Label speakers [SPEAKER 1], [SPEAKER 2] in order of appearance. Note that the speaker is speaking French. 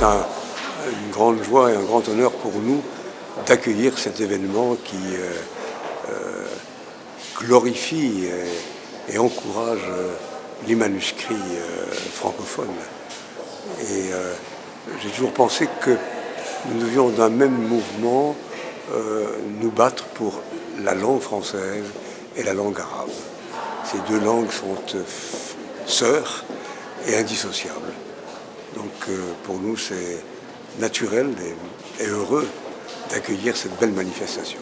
[SPEAKER 1] c'est un, une grande joie et un grand honneur pour nous d'accueillir cet événement qui euh, euh, glorifie et, encourage euh, les manuscrits francophones. Et j'ai toujours pensé que nous devions d'un même mouvement nous battre pour la langue française et la langue arabe. Ces deux langues sont sœurs et indissociables. Donc pour nous, c'est naturel et, heureux d'accueillir cette belle manifestation.